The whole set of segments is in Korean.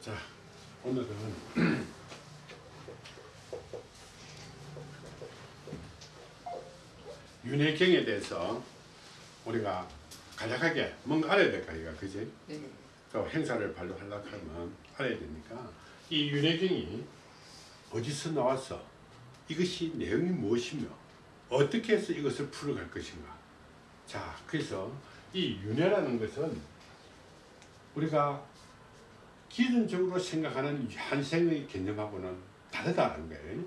자, 오늘은 윤회경에 대해서 우리가 간략하게 뭔가 알아야 될까 이가 그지? 네. 또 행사를 발표하려고 하면 알아야 되니까 이 윤회경이 어디서 나왔어? 이것이 내용이 무엇이며 어떻게 해서 이것을 풀어갈 것인가? 자, 그래서 이 윤회라는 것은 우리가 기존적으로 생각하는 한생의 개념하고는 다르다는 거예요.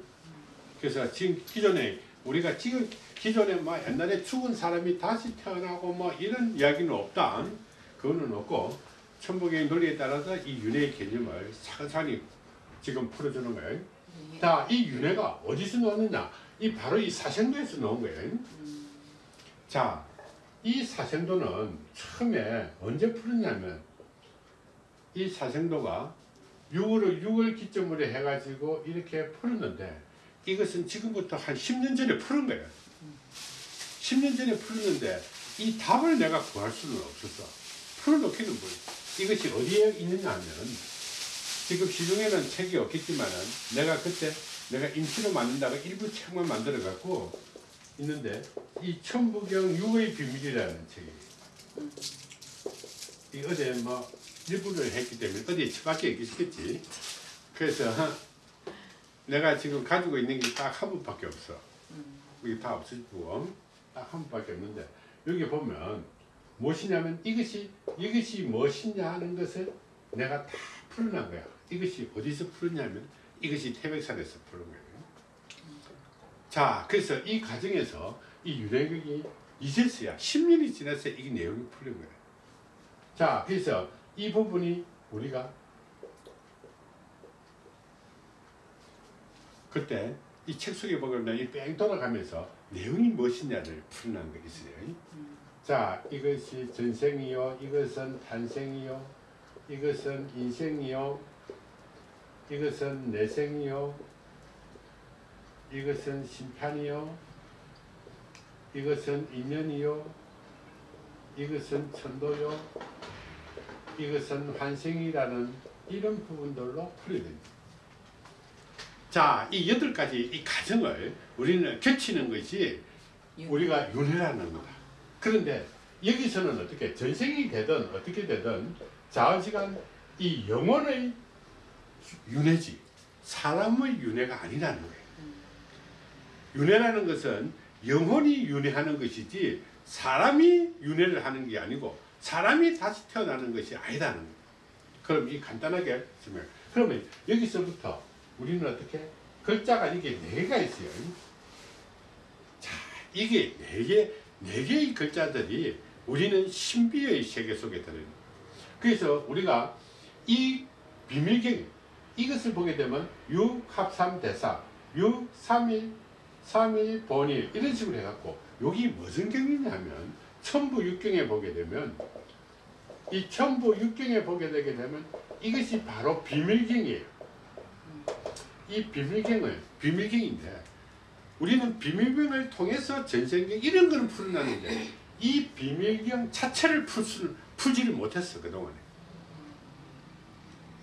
그래서 지금 기존에 우리가 지금 기존에 뭐 옛날에 죽은 사람이 다시 태어나고 뭐 이런 이야기는 없다. 그거는 없고 천복의 논리에 따라서 이 윤회의 개념을 차근차근히 지금 풀어주는 거예요. 네. 자, 이 윤회가 어디서 나왔느냐? 이 바로 이 사생도에서 나온 거예요. 음, 자, 이 사생도는 처음에 언제 풀었냐면 이 사생도가 6월을 6월 기점으로 해가지고 이렇게 풀었는데 이것은 지금부터 한 10년 전에 푸른 거예요. 10년 전에 풀었는데 이 답을 내가 구할 수는 없었어. 풀어놓기는 뭐 이것이 어디에 있느냐 하면 지금 시중에는 책이 없겠지만은 내가 그때 내가 임시로 만든다고 일부 책만 만들어 갖고 있는데 이 천부경 육의 비밀이라는 책이 이 어제 뭐 일부를 했기 때문에 어디에 처박혀 있겠지. 그래서 내가 지금 가지고 있는 게 딱한 부밖에 없어. 음, 이게 다 없어지고 딱한 부밖에 없는데 여기 보면 무엇이냐면 이것이 이것이 무엇이냐 하는 것을 내가 다 풀어난 거야. 이것이 어디서 풀었냐면 이것이 태백산에서 풀은 거예요 자 그래서 이 과정에서 이 유래극이 이제서야. 10년이 지나서 이 내용이 풀린 거예요 자 그래서 이 부분이 우리가 그때 이 책 속에 보면 이뺑 돌아가면서 내용이 무엇이냐를 풀어난 거 있어요. 음, 자 이것이 전생이요 이것은 탄생이요 이것은 인생이요 이것은 내생이요 이것은 심판이요 이것은 인연이요 이것은 천도요 이것은 환생이라는 이런 부분들로 풀어냅니다 자, 이 여덟 가지 이 과정을 우리는 겹치는 것이 예. 우리가 윤회라는 거다. 그런데 여기서는 어떻게 전생이 되든 어떻게 되든 자의시간 이 영혼의 윤회지 사람의 윤회가 아니라는 거예요. 음, 윤회라는 것은 영혼이 윤회하는 것이지 사람이 윤회를 하는 게 아니고 사람이 다시 태어나는 것이 아니다는. 그럼 이 간단하게 설명. 그러면 여기서부터 우리는 어떻게 글자가 이게 네 개가 있어요. 자, 이게 네 개, 네 개의 글자들이 우리는 신비의 세계 속에 들어있는. 그래서 우리가 이 비밀경 이것을 보게 되면 육합삼 대사, 육삼일, 삼일, 본일 이런 식으로 해갖고 여기 무슨 경이냐면 천부 육경에 보게 되면 이 천부 육경에 보게 되게 되면 이것이 바로 비밀경이에요. 이 비밀경을 비밀경인데 우리는 비밀경을 통해서 전생경 이런 거는 풀어놨는데 이 비밀경 자체를 풀 수는 풀지를 못했어 그동안에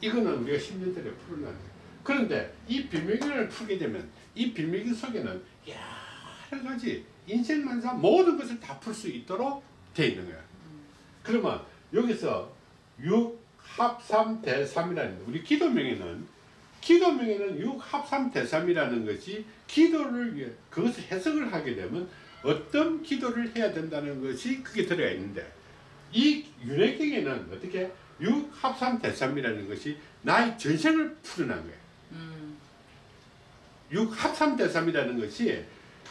이거는 우리가 10년 전에 풀어놨는데 그런데 이 비밀경을 풀게 되면 이 비밀경 속에는 여러 가지 인생만사 모든 것을 다 풀 수 있도록 돼 있는 거야 그러면 여기서 육합삼 대삼이라는 우리 기도명에는 기도명에는 육합삼 대삼이라는 것이 기도를 위해 그것을 해석을 하게 되면 어떤 기도를 해야 된다는 것이 그게 들어가 있는데 이 윤회경에는 어떻게 육합삼 대삼이라는 것이 나의 전생을 풀어난 거예요. 음, 육합삼 대삼이라는 것이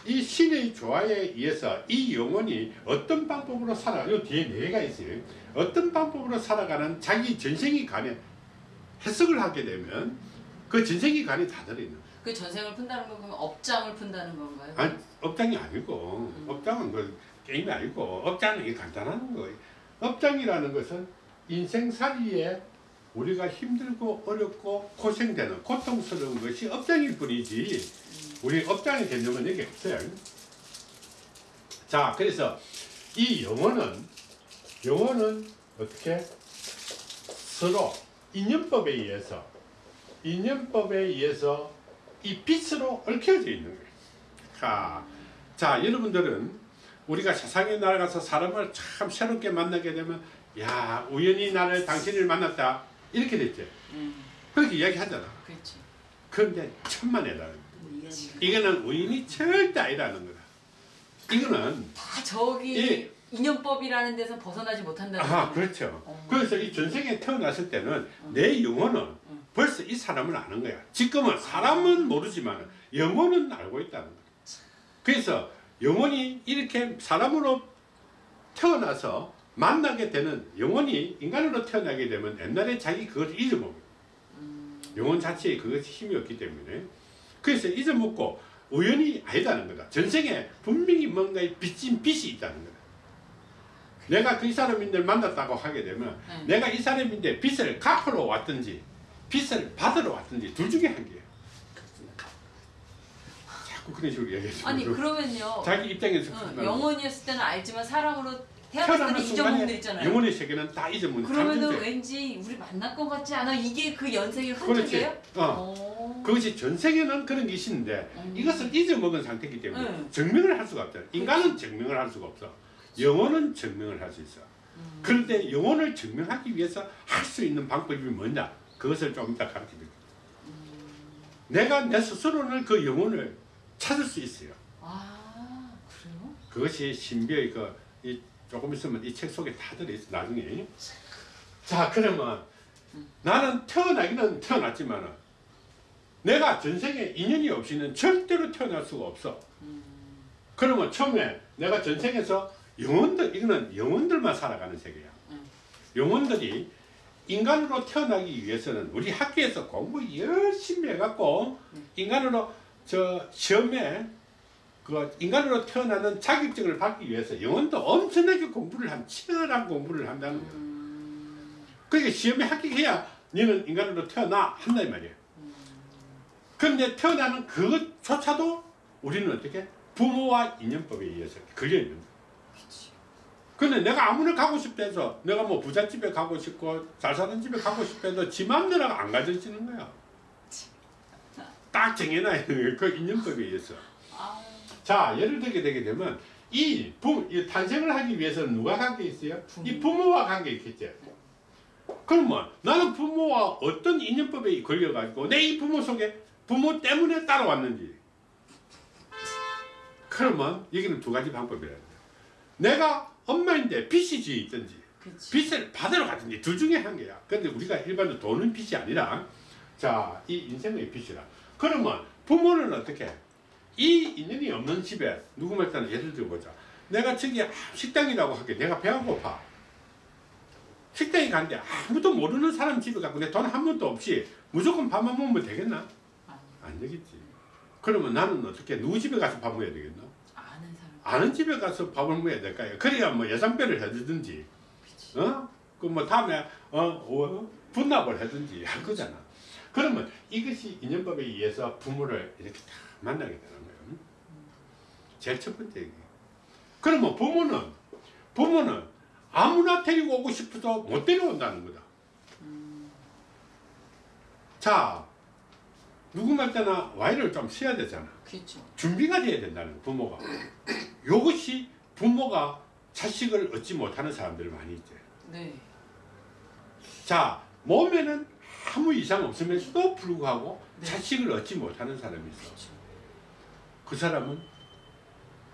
이 신의 조화에 의해서 이 영혼이 어떤 방법으로 살아, 요 뒤에 네 개가 있어요. 어떤 방법으로 살아가는 자기 전생이 간에 해석을 하게 되면 그 전생이 간에 다 들어있는. 그 전생을 푼다는 건 그럼 업장을 푼다는 건가요? 아니, 업장이 아니고, 음. 업장은 그 게임이 아니고, 업장은 이게 간단한 거예요. 업장이라는 것은 인생살이에 우리가 힘들고 어렵고 고생되는 고통스러운 것이 업장일 뿐이지, 우리 업장의 개념은 여기 없어요. 자, 그래서 이 영어는, 영어는 어떻게 서로 인연법에 의해서 인연법에 의해서 이 빛으로 얽혀져 있는 거예요. 자, 자 여러분들은 우리가 세상에 나가서 사람을 참 새롭게 만나게 되면 야 우연히 나를 당신을 만났다 이렇게 됐지. 음, 그렇게 이야기하잖아. 그렇지. 그런데 천만에다는 음, 이거는 우연이 절대 아니라는 거다. 이거는 다 저기 예. 인연법이라는 데서 벗어나지 못한다는 아 거죠. 그렇죠. 어. 그래서 이 전생에 태어났을 때는 내 영혼은 음. 벌써 이 사람을 아는 거야. 지금은 사람은 모르지만 영혼은 알고 있다는 거야. 그래서 영혼이 이렇게 사람으로 태어나서 만나게 되는 영혼이 인간으로 태어나게 되면 옛날에 자기 그것을 잊어먹어요. 음, 영혼 자체에 그것이 힘이 없기 때문에 그래서 잊어먹고 우연히 아니다는 거다. 전생에 분명히 뭔가의 빚진 빛이 있다는 거다. 내가 그 사람인들 만났다고 하게 되면 네. 내가 이 사람인데 빚을 갚으러 왔든지 빚을 받으러 왔든지 둘 중에 한 개예요. 자꾸 그런 식으로 얘기해서 아니 그러면요. 자기 입장에서 어, 판단하는 영혼이었을 때는 알지만 사람으로 태어나는 순간에 있잖아요. 영혼의 세계는 다 잊어먹는 그러면은 잠들죠. 왠지 우리 만날 것 같지 않아? 이게 그 그렇지. 흔적이에요? 어. 어. 그것이 전생에는 그런 게 있는데 음. 이것을 잊어먹은 상태이기 때문에 응. 증명을 할 수가 없잖아. 인간은 증명을 할 수가 없어. 영혼은 증명을 할 수 있어. 음. 그런데 영혼을 증명하기 위해서 할 수 있는 방법이 뭐냐? 그것을 좀 이따 가르쳐 드릴게요. 내가 내 스스로는 그 영혼을 찾을 수 있어요. 아 그래요? 그것이 신비의 그, 이, 조금 있으면 이 책 속에 다 들어있어, 나중에. 자, 그러면 나는 태어나기는 태어났지만 내가 전생에 인연이 없이는 절대로 태어날 수가 없어. 음. 그러면 처음에 내가 전생에서 영혼들, 이거는 영혼들만 살아가는 세계야. 음. 영혼들이 인간으로 태어나기 위해서는 우리 학교에서 공부 열심히 해갖고 음. 인간으로 저 시험에 그 인간으로 태어나는 자격증을 받기 위해서 영혼도 엄청나게 공부를 한 치열한 공부를 한다는. 음. 그러니까 시험에 합격해야 너는 인간으로 태어나 한다 이 말이야. 그런데 태어나는 그것조차도 우리는 어떻게 부모와 인연법에 의해서 걸려 있는. 근데 내가 아무나 가고 싶다 해서 내가 뭐 부잣집에 가고 싶고 잘 사는 집에 가고 해도 지 맘대로 안 가져지는 거야. 딱 정해놔 있는 거야. 그 인연법에 의해서. 아, 자, 예를 들게 되게 되면 이, 부, 이 탄생을 하기 위해서는 누가 관계 있어요? 부모. 이 부모와 관계 있겠지. 그러면 나는 부모와 어떤 인연법에 걸려가지고 내 이 부모 속에 부모 때문에 따라왔는지. 그러면 여기는 두 가지 방법이라. 내가 엄마인데 빚이 지 있든지 그치. 빚을 받으러 가든지 둘 중에 한 개야. 근데 우리가 일반적으로 돈은 빚이 아니라 자, 이 인생의 빚이라. 그러면 부모는 어떻게? 해? 이 인연이 없는 집에 누구 말따는 예를 들어보자. 내가 저기 식당이라고 하게 내가 배가 고파. 식당에 갔는데 아무도 모르는 사람 집에 가고 내 돈 한 번도 없이 무조건 밥만 먹으면 되겠나? 안 되겠지. 그러면 나는 어떻게 누구 집에 가서 밥 먹어야 되겠나? 아는 사람. 아는 집에 가서 밥을 먹어야 될까요? 그래야 뭐 예산별을 해주든지 그치. 어? 그뭐 다음에 어, 어 분납을 하든지 할 거잖아. 그러면 이것이 인연법에 의해서 부모를 이렇게 다 만나게 되는. 제일 첫 번째 얘기. 그러면 부모는 부모는 아무나 데리고 오고 싶어도 못 데려온다는 거다. 음, 자, 누구 말 때나 와이를 좀 써야 되잖아. 그렇죠. 준비가 돼야 된다는 거, 부모가. 이것이 부모가 자식을 얻지 못하는 사람들이 많이 있죠. 네. 자, 몸에는 아무 이상 없으면서도 불구하고 네. 자식을 얻지 못하는 사람이 있어. 그렇죠. 그 사람은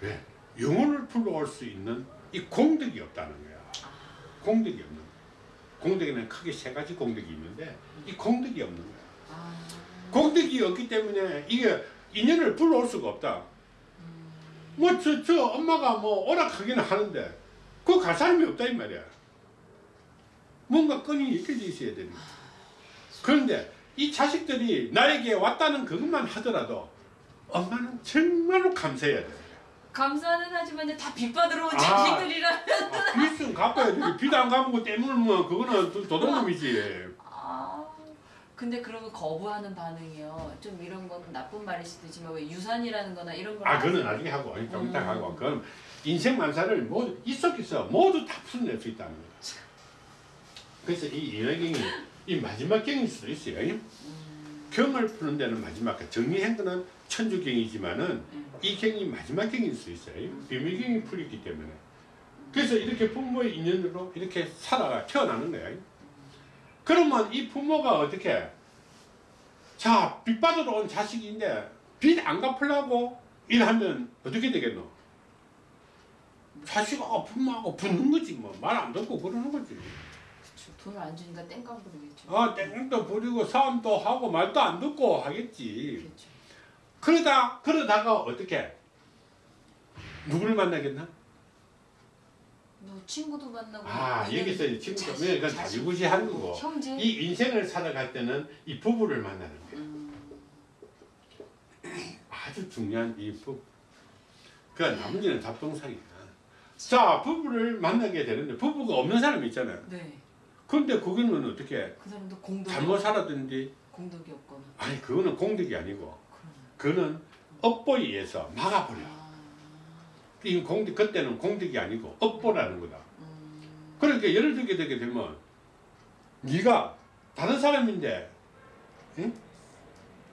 왜? 영혼을 불러올 수 있는 이 공덕이 없다는 거야. 공덕이 없는 거야. 공덕에는 크게 세 가지 공덕이 있는데 이 공덕이 없는 거야. 아, 공덕이 없기 때문에 이게 인연을 불러올 수가 없다. 음, 뭐저 저 엄마가 뭐 오락하기는 하는데 그갈 사람이 없다 이 말이야. 뭔가 끈이 이렇게 있어야 되는 거야. 그런데 이 자식들이 나에게 왔다는 그것만 하더라도 엄마는 정말로 감사해야 돼. 감사는 하지만 이제 다 빚받으러 온 아. 자식들이라. 아, 빚은 갚아야 돼. 빚안 거 때문이면 그거는 도- 도둑놈이지. 아, 근데 그러면 거부하는 반응이요. 좀 이런 건 나쁜 말일 수도 있지만 왜 유산이라는 거나 이런 걸 아, 그거는? 나중에 하고, 좀 이따 음. 하고. 그건 인생 만사를 모두, 있었겠어. 모두 다 풀어낼 수 있다는 거야. 그래서 이 인연경이 이 마지막 경일 수도 있어요. 음, 경을 푸는 데는 마지막 정리행도는 천주경이지만은 음. 이 경이 마지막 경일 수 있어요. 비밀경이 풀리기 때문에. 그래서 이렇게 부모의 인연으로 이렇게 살아가 태어나는 거야. 그러면 이 부모가 어떻게 자, 빚 받으러 온 자식인데 빚 안 갚으려고 일하면 어떻게 되겠노? 자식하고 부모하고 붙는 거지 뭐 말 안 듣고 그러는 거지. 돈을 안 주니까 땡깡 부르겠죠. 아, 땡도 부리고 싸움도 하고 말도 안 듣고 하겠지. 그렇죠. 그러다 그러다가 어떻게 누구를 만나겠나? 뭐 친구도 만나고 아 여기서 이 친구 때문에 그건 자식, 자지구지한 거고 형제 이 인생을 살아갈 때는 이 부부를 만나는 거야. 음, 아주 중요한 이 부부. 그 나머지는 잡동사니야. 자 부부를 만나게 되는데 부부가 없는 사람이 있잖아요. 네. 근데 그거는 어떻게 그 사람도 공덕이 잘못 살았든지 공덕이 없거나 아니 그거는 공덕이 아니고 그거는 업보에 의해서 막아버려. 아, 이 공덕 그때는 공덕이 아니고 업보라는 거다. 음, 그러니까 예를 들게 되게 되면 네가 다른 사람인데 응?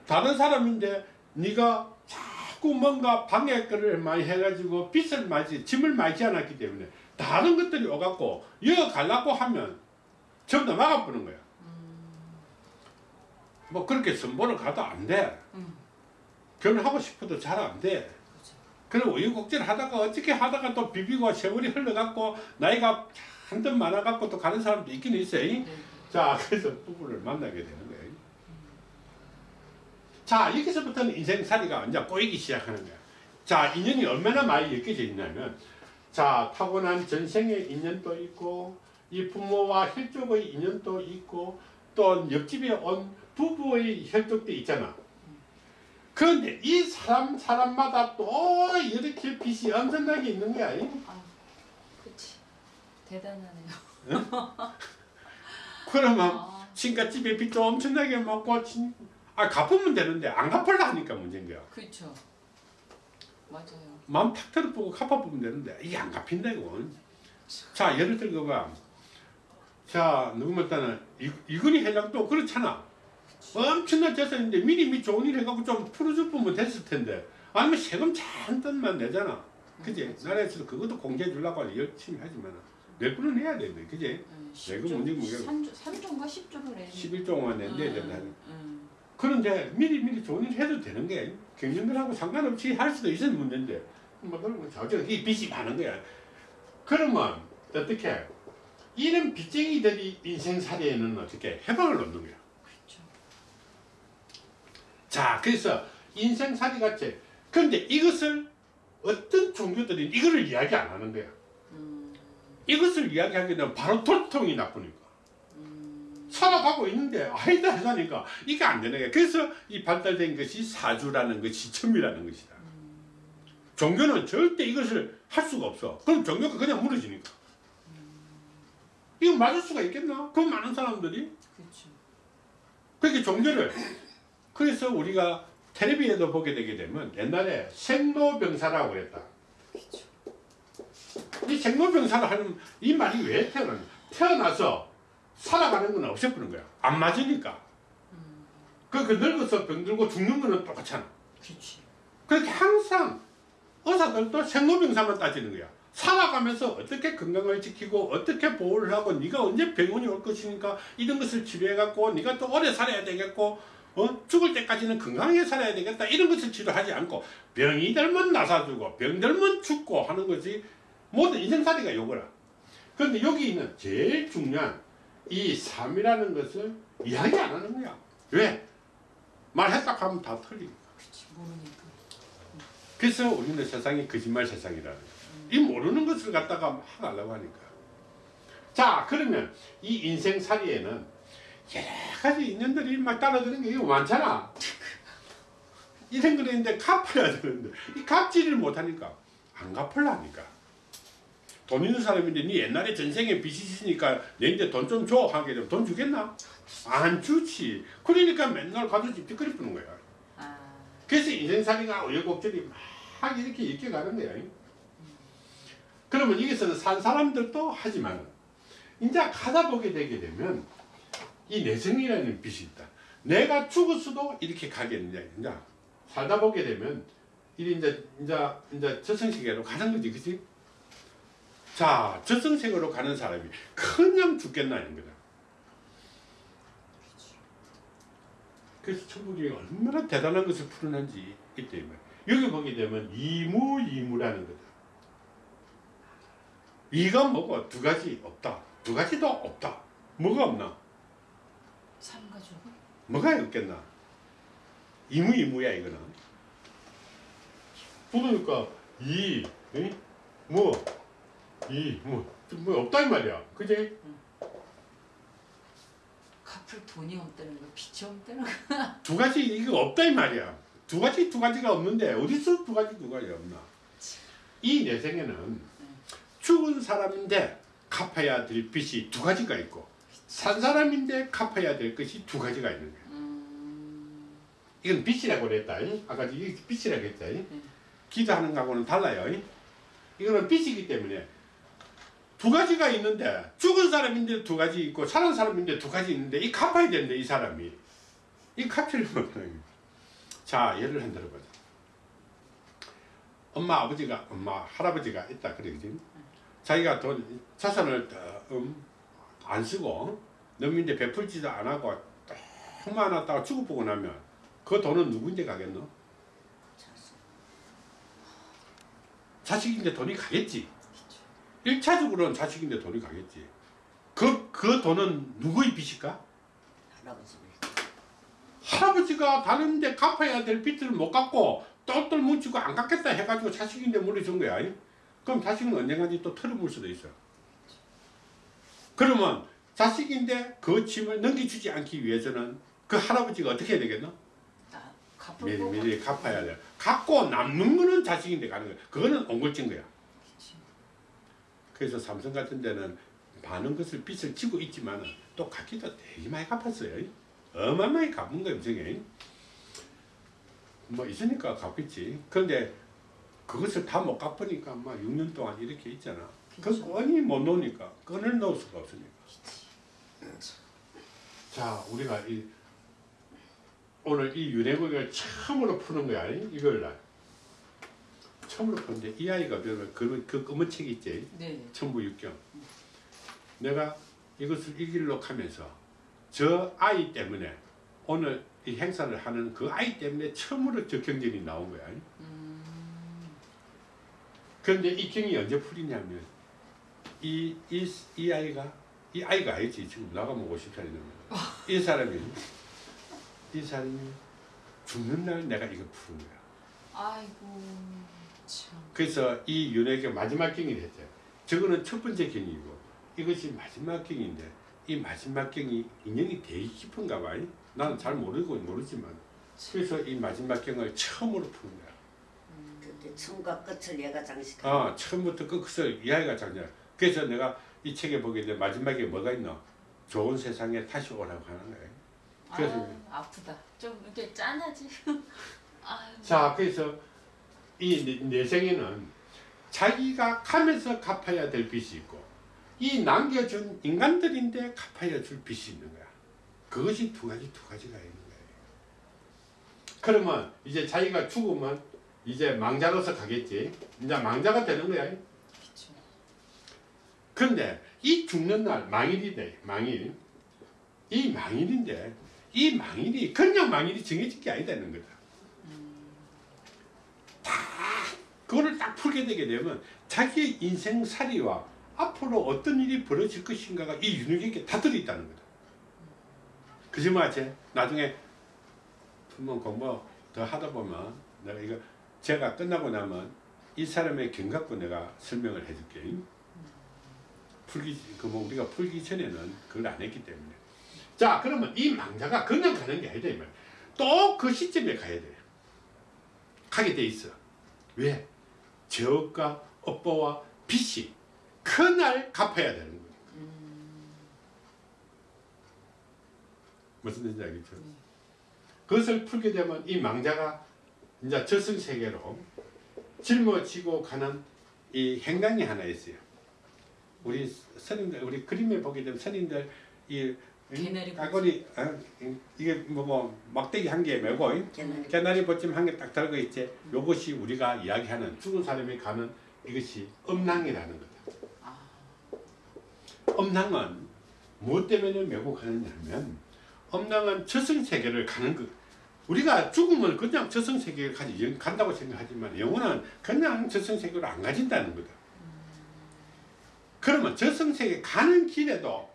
다른 사람인데 네가 자꾸 뭔가 방해를 많이 해가지고 빚을 많이 짐을 많이 지 않았기 때문에 다른 것들이 오갖고 이어 갈라고 하면 전부 다 막아보는 거야. 음, 뭐 그렇게 선보를 가도 안 돼. 음, 결혼하고 싶어도 잘 안 돼. 그리고 우유곡절 하다가 어떻게 하다가 또 비비고 세월이 흘러갖고 나이가 한껏 많아갖고 또 가는 사람도 있긴 있어요. 네. 자, 그래서 부부를 만나게 되는 거예요. 자, 여기서부터는 인생살이가 이제 꼬이기 시작하는 거야. 자, 인연이 얼마나 많이 엮여져 있냐면, 자, 타고난 전생의 인연도 있고, 이 부모와 혈족의 인연도 있고, 또 옆집에 온 부부의 혈족도 있잖아. 그런데 이 사람, 사람마다 또 이렇게 빚이 엄청나게 있는 거야. 아, 그치. 대단하네요. 그러면 아, 친가집에 빚도 엄청나게 먹고 친, 아 갚으면 되는데 안 갚으려 하니까 문제인 거야. 그렇죠. 맞아요. 마음 탁 들어보고 갚아보면 되는데 이게 안 갚힌다 이거. 자 예를 들어 봐. 자 누구 말따는 이근희 회장도 그렇잖아. 엄청난 재산인데 미리미 좋은 일 해갖고 좀 풀어줄 면 됐을 텐데 아니면 세금 잔뜩만 내잖아. 그지? 나라에서도 그것도 공개해 주려고 열심히 하지만 낼 분은 해야 되는데 그지? 내가 문제? 3조, 3조인가 10조를 내는 11조만 낸대야 된다. 음, 그런데 미리 미리 좋은 일 해도 되는 게 경영들하고 상관없이 할 수도 있는 문제인데 뭐 그러면 저저 이 빚이 많은 거야. 그러면 어떻게 이런 빚쟁이들이 인생살이에는 어떻게 해방을 얻는 거야. 자 그래서 인생살이 같이 그런데 이것을 어떤 종교들이 이거를 이야기 안 하는 거야. 음, 이것을 이야기하게 되면 바로 돌통이 나쁘니까. 음, 살아가고 있는데 아니다 하자니까 이게 안 되는 거야. 그래서 이 발달된 것이 사주라는 것이 첨이라는 것이다. 종교는 절대 이것을 할 수가 없어. 그럼 종교가 그냥 무너지니까. 이거 맞을 수가 있겠나? 그 많은 사람들이 그렇죠. 그렇게 종교를 그래서 우리가 텔레비에도 보게 되게 되면 옛날에 생로병사라고 그랬다. 그렇죠. 이 생로병사를 하는 이 말이 왜 태어나냐? 태어나서 살아가는 건 없애버린 거야. 안 맞으니까. 음, 그, 그 늙어서 병들고 죽는 거는 똑같잖아. 그렇지. 그렇게 항상 의사들도 생로병사만 따지는 거야. 살아가면서 어떻게 건강을 지키고 어떻게 보호를 하고 네가 언제 병원이 올 것이니까 이런 것을 치료해 갖고 네가 또 오래 살아야 되겠고 어? 죽을 때까지는 건강하게 살아야 되겠다 이런 것을 치료하지 않고 병이 들면 나사주고 병 들면 죽고 하는 것이 모든 인생살이가 요거라. 그런데 여기 있는 제일 중요한 이 삶이라는 것을 이야기 안 하는 거야. 왜? 말했다 하면 다 틀리니까. 그래서 우리는 세상이 거짓말 세상이라는 거야. 이 모르는 것을 갖다가 막 하려고 하니까. 자, 그러면 이 인생살이에는 여러 가지 인연들이 막 따라드는 게 이거 많잖아. 이런 거 있는데 갚아야 되는데 이 갚지를 못하니까 안 갚으려니까. 돈 있는 사람인데 네 옛날에 전생에 빚이 있으니까 내한테 돈좀 줘 하게 되면 돈 주겠나? 안 주지. 그러니까 맨날 가서 집집거리 뿌는 거야. 아, 그래서 인생살이가 우여곡절이 막 이렇게 이렇게 가는 거야. 그러면 여기서는 산 사람들도 하지만 이제 가다 보게 되게 되면 이 내생이라는 빛이 있다. 내가 죽었어도 이렇게 가겠느냐. 이제 살다 보게 되면 이 이제 이제 이제 저승세계로 가는 거지, 그렇지? 자, 저승세계로 가는 사람이 그냥 죽겠나는 거다. 그래서 천국이 얼마나 대단한 것을 풀어낸지 이때 말이야. 여기 보게 되면 이무이무라는 거다. 이가 뭐고 두 가지 없다. 두 가지도 없다. 뭐가 없나? 삼가족. 뭐가 없겠나? 이무이무야 이거는. 그러니까 이, 이, 뭐, 이, 뭐, 뭐 없다 이 말이야. 그지? 갚을 돈이 없다는 거, 빚이 없다는 거. 두 가지 이거 없다 이 말이야. 두 가지 두 가지가 없는데 어디서 두 가지 두 가지 없나? 이 내생에는 죽은 사람인데 갚아야 될 빚이 두 가지가 있고 산 사람인데 갚아야 될 것이 두 가지가 있는 거야. 음, 이건 빚이라고 그랬다. 이. 아까 빚이라고 했다. 이. 네. 기도하는 거하고는 달라요. 이. 이거는 빚이기 때문에 두 가지가 있는데 죽은 사람인데 두 가지 있고 살은 사람인데 두 가지 있는데 이 갚아야 되는데 이 사람이 이 갚지를 못하는 자 예를 한 들어 보자. 엄마 아버지가 엄마 할아버지가 있다 그래 그지? 자기가 돈 자산을 다, 음, 안 쓰고 넘인데 베풀지도 안 하고 너무 많았다가 죽어보고 나면 그 돈은 누구인데 가겠노? 자식인데 돈이 가겠지. 일차적으로는 자식인데 돈이 가겠지. 그, 그 돈은 누구의 빚일까? 할아버지 할아버지가 다른데 갚아야 될 빚을 못 갚고 똘똘 뭉치고 안 갚겠다 해가지고 자식인데 물어준 거야. 그럼 자식은 언젠가지 또 털어물 수도 있어. 그러면 자식인데 그 짐을 넘겨주지 않기 위해서는 그 할아버지가 어떻게 해야 되겠노? 나 갚을 미리 거. 미리 갚아야 돼. 갚고 남는 거는 자식인데 가는 거야. 그거는 옹골진 거야. 그치. 그래서 삼성 같은 데는 많은 것을 빚을 지고 있지만 또 갚기도 되게 많이 갚았어요. 어마어마하게 갚은 거예요, 정에. 뭐 있으니까 갚겠지. 그런데 그것을 다 못 갚으니까 막 6년 동안 이렇게 있잖아. 그. 건이 못 놓으니까 건을 놓을 수가 없으니까. 자, 우리가 이 오늘 이 윤회국을 처음으로 푸는 거야. 이걸 날. 처음으로 푸는데 이 아이가 그, 그, 그 검은 책 있지. 네. 천부육경. 내가 이것을 이 길로 가면서 저 아이 때문에 오늘 이 행사를 하는 그 아이 때문에 처음으로 저 경전이 나온 거야. 음, 그런데 이 경이 언제 풀리냐면 이, 이, 이 아이가 이 아이가 아니지 지금 나가면 50살이 넘어 이 사람이 이 사람이 죽는 날 내가 이거 푸는 거야. 아이고 참. 그래서 이 윤회가 마지막 경이 됐죠. 저거는 첫 번째 경이고 이것이 마지막 경인데 이 마지막 경이 인연이 되게 깊은가 봐. 나는 잘 모르고 모르지만 그래서 이 마지막 경을 처음으로 푸는 거야. 그때 처음과 끝을 얘가 장식하고 아 처음부터 끝을 이야기가 장냐. 그래서 내가 이 책에 보게 되면 마지막에 뭐가 있나? 좋은 세상에 다시 오라고 하는 거야. 그래서 아, 아프다. 좀 이렇게 짠하지. 아유. 자 그래서 이 내- 내생에는 자기가 가면서 갚아야 될 빚이 있고 이 남겨준 인간들인데 갚아야 줄 빚이 있는 거야. 그것이 두 가지 두 가지가 있는 거예요. 그러면 이제 자기가 죽으면 이제 망자로서 가겠지. 이제 망자가 되는 거야. 근데 이 죽는 날 망일이 돼 망일 이 망일인데 이 망일이 그냥 망일이 정해진 게 아니다는 거다. 그거를 딱 풀게 되게 되면 자기의 인생살이와 앞으로 어떤 일이 벌어질 것인가가 이 윤곽에 다 들어있다는 거다. 그지 맞지? 나중에 한번 공부 더 하다 보면 내가 이거 제가 끝나고 나면 이 사람의 경 갖고 내가 설명을 해줄게. 풀기 그 뭐 우리가 풀기 전에는 그걸 안 했기 때문에. 자 그러면 이 망자가 그냥 가는 게 아니다 이 말. 또그 시점에 가야 돼. 가게 돼 있어. 왜? 저가 업보와 빚이 그날 갚아야 되는 거예요. 무슨 뜻인지 알겠죠? 네. 그것을 풀게 되면 이 망자가 이제 저승세계로 짊어지고 가는 이 행당이 하나 있어요. 우리 선임들, 우리 그림에 보게 되면 선임들 이 개나리 까거리 아, 이- 이게 뭐고 막대기 한 개 메고 이? 개나리 개나리 보침 한 개 딱 들어가 있지. 요것이 우리가 이야기하는 죽은 사람이 가는 이것이 음낭이라는 거다. 아, 음낭은 무엇 때문에 메고 가느냐면 음낭은 저승세계를 가는 것. 우리가 죽음을 그냥 저승세계를 가지 간다고 생각하지만 영혼은 그냥 저승세계로 안 가진다는 거다. 그러면 저승세계 가는 길에도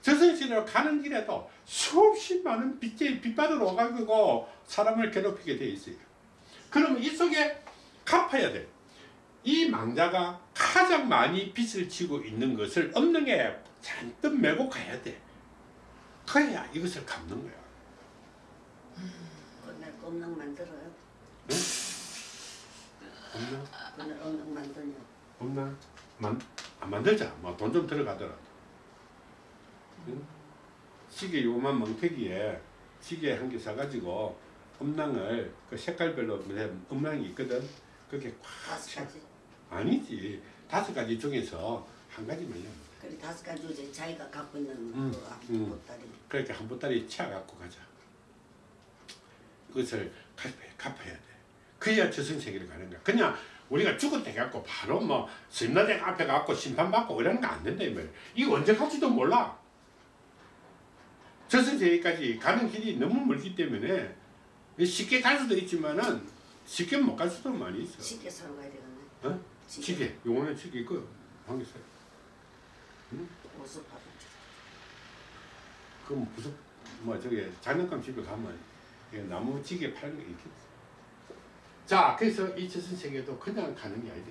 저승세계로 가는 길에도 수없이 많은 빛의 빛바다로 와가지고 사람을 괴롭히게 돼 있어요. 그러면 이 속에 갚아야 돼. 이 망자가 가장 많이 빚을 지고 있는 것을 엄능에 잔뜩 메고 가야 돼. 그래야 이것을 갚는 거야. 그날 꼼낭 만들어요 없나? 그날 꼼낭 만드냐 없나? 만, 안 만들자. 뭐 돈 좀 들어가더라도. 응? 시계 요만 멍태기에 시계 한 개 사가지고 음낭을 그 색깔별로 음낭이 있거든. 그게 꽉 아니지. 다섯 가지 중에서 한 가지만요. 그래 다섯 가지 주제 자기가 갖고 있는 음, 그 음. 보따리 그렇게 한 보따리 채워갖고 가자. 그것을 갚아야, 갚아야 돼. 그래야 저승세계를 가는 거야. 그냥 우리가 죽었다 해갖고 바로 뭐 심라대 앞에 가고 심판받고 이러는 거 안 된다 이 말이야. 이거 언제 갈지도 몰라. 저승세계까지 가는 길이 너무 멀기 때문에 쉽게 갈 수도 있지만은 쉽게 못 갈 수도 많이 있어. 시계 사러 가야 되겠네 어? 시계. 용어는 시계 있고 한개 사. 옷을 받아 그럼 무슨 뭐 저기 장난감 집에 가면 이게 나무 지게 파는 게 있겠지. 자, 그래서 이 저승 세계도 그냥 가는 게 아니다.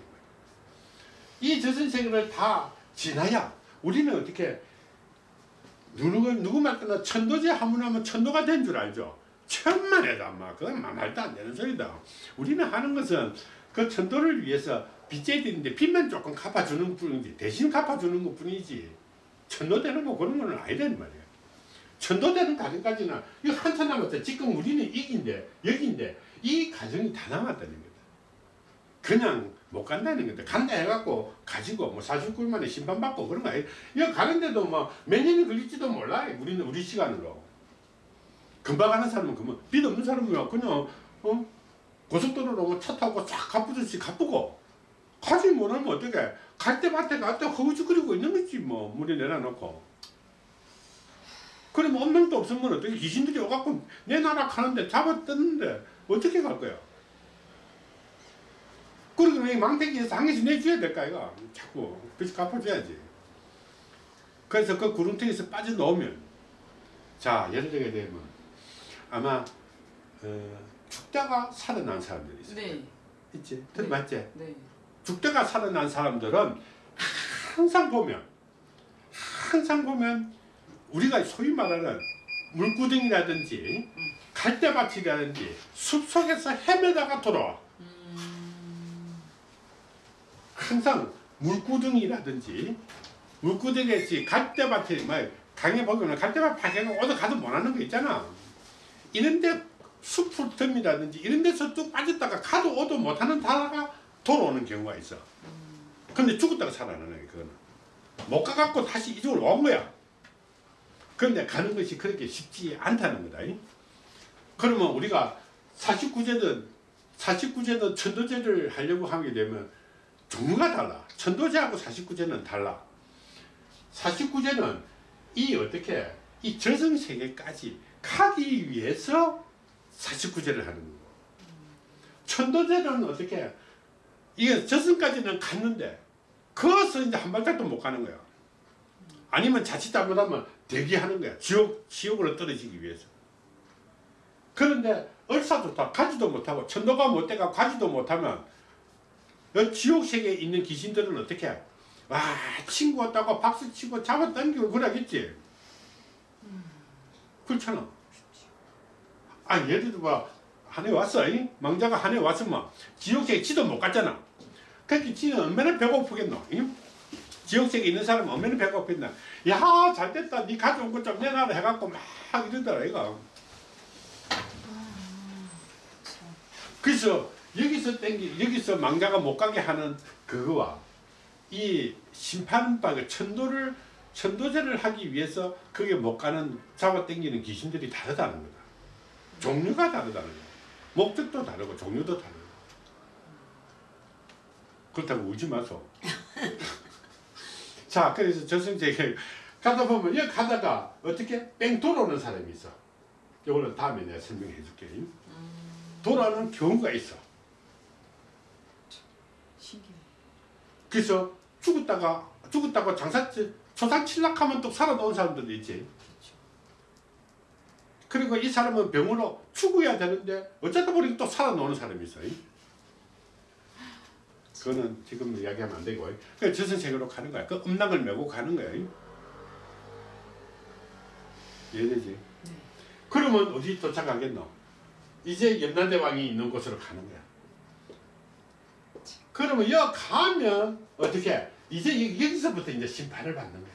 이 저승 세계를 다 지나야 우리는 어떻게 누구 누구 말거나 천도제 하문하면 천도가 된 줄 알죠. 막 그건 마- 말도 안 되는 소리다. 우리는 하는 것은 그 천도를 위해서 빚져야 되는데 빚만 조금 갚아주는 뿐이지 대신 갚아주는 것 뿐이지 천도되는 거 그런 거는 아니란 말이야. 천도되는 과정까지는 이거 한참 남았어. 지금 우리는 이긴데 여기인데 이 과정이 다 남았다는 거다. 그냥 못 간다는 거다. 간다 해갖고 가지고 뭐 49일 만에 심판받고 그런 거. 이거 가는데도 뭐 몇 년이 걸릴지도 몰라. 우리는 우리 시간으로. 금방 가는 사람은 그만 빚 없는 사람은 그냥 어? 고속도로로 뭐차 타고 쫙 가쁘듯이 가쁘고 가지 못하면 어떡해. 갈때 밭에 갈때 허우적거리고 있는 거지 뭐 물에 내려놓고. 그러면 엄명도 없으면 어떻게 귀신들이 오갖고 내 나라 가는데 잡아 뜯는데 어떻게 갈 거야? 그러면 이 망태기에서 한 개씩 내줘야 될까 이거 자꾸 빚 갚아줘야지. 그래서 그 구름통에서 빠져나오면 자 예를 들게 되면 아마 어, 죽다가 살아난 사람들이 있어. 네, 있지? 들어봤지? 네. 죽다가 살아난 사람들은 항상 보면 항상 보면 우리가 소위 말하는 물구덩이라든지 갈대밭이라든지 숲속에서 헤매다가 돌아와. 음, 항상 물구덩이라든지 물구덩이지 갈대밭에 뭐 강에 보면 갈대밭 파괴가 어디 가도 못하는 거 있잖아. 이런데 숲 틈이라든지 이런 데서 뚝 빠졌다가 가도 오도 못하는 다가 돌아오는 경우가 있어. 근데 죽었다가 살아나는 그거는. 못 가갖고 다시 이쪽으로 온 거야. 그런데 가는 것이 그렇게 쉽지 않다는 거다 이. 그러면 우리가 49제든 49제든 천도제를 하려고 하게 되면 종류가 달라 천도제하고 49제는 달라 49제는 이 어떻게 이 저승세계까지 가기 위해서 49제를 하는 거고 천도제는 어떻게 이게 저승까지는 갔는데 거기서 이제 한 발짝도 못 가는 거야. 아니면 자칫 잘못하면 대기하는 거야. 지옥, 지옥으로 떨어지기 위해서. 그런데 얼싸좋다 가지도 못하고 천도가 못 돼가 가지도 못하면 이 지옥 세계에 있는 귀신들은 어떻게 해? 와 친구 왔다고 박수 치고 잡아 당기고 그러겠지. 그렇잖아. 아 예를 들어 한해 왔어. 이? 망자가 한해 왔으면 지옥세계 지도 못 갔잖아. 그러니까 지는 얼마나 배고프겠노? 이? 지옥세계 있는 사람은 얼마나 배고프겠나? 야 잘됐다. 네 가져온 것 좀 내놔라 해갖고 막 이러더라 이거. 그래서 여기서 땡기 여기서 망자가 못 가게 하는 그거와 이 심판박의 천도를 천도제를 하기 위해서 그게 못 가는 잡아당기는 귀신들이 다르다는 거다. 종류가 다르다는 거야. 목적도 다르고 종류도 다르고. 그렇다고 울지 마소. 자, 그래서 저승제게 가다 보면 여기 가다가 어떻게 뺑 돌아오는 사람이 있어. 이거는 다음에 내가 설명해 줄게. 돌아오는 경우가 있어. 신기해. 그래서 죽었다가 죽었다가 장사 초상 칠락하면 또 살아 나온 사람들도 있지. 그리고 이 사람은 병으로 죽어야 되는데 어쩌다 보니까 또 살아 나오는 사람이 있어. 그거는 지금 이야기하면 안 되고. 그 저승세계로 가는 거야. 그 음락을 메고 가는 거야. 이해되지? 네. 그러면 어디 도착하겠노? 이제 연나대왕이 있는 곳으로 가는 거야. 그러면 여 가면 어떻게? 이제 여- 여기서부터 이제 심판을 받는 거야.